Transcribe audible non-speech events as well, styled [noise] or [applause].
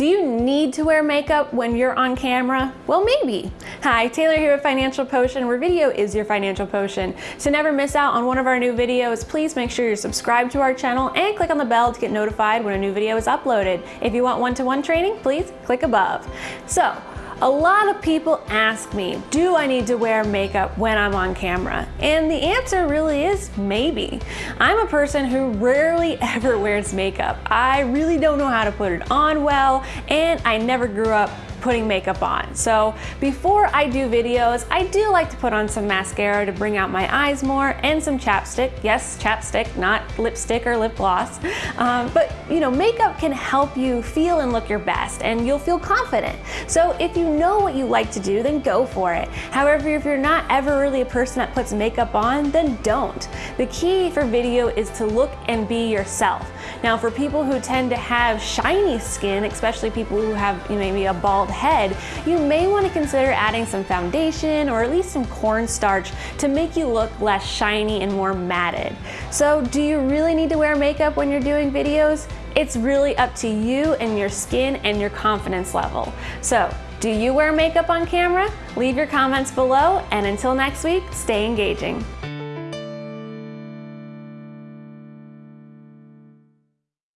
Do you need to wear makeup when you're on camera? Well, maybe. Hi, Taylor here with Financial Potion, where video is your financial potion. To never miss out on one of our new videos, please make sure you're subscribed to our channel and click on the bell to get notified when a new video is uploaded. If you want one-to-one -one training, please click above. So, a lot of people ask me, do I need to wear makeup when I'm on camera? And the answer really is maybe. I'm a person who rarely [laughs] ever wears makeup. I really don't know how to put it on well, and I never grew up putting makeup on. So before I do videos, I do like to put on some mascara to bring out my eyes more and some chapstick. Yes, chapstick, not lipstick or lip gloss. Um, but you know, makeup can help you feel and look your best and you'll feel confident. So if you know what you like to do, then go for it. However, if you're not ever really a person that puts makeup on, then don't. The key for video is to look and be yourself. Now for people who tend to have shiny skin, especially people who have you know, maybe a bald head, you may want to consider adding some foundation or at least some cornstarch to make you look less shiny and more matted. So do you really need to wear makeup when you're doing videos? It's really up to you and your skin and your confidence level. So do you wear makeup on camera? Leave your comments below and until next week, stay engaging.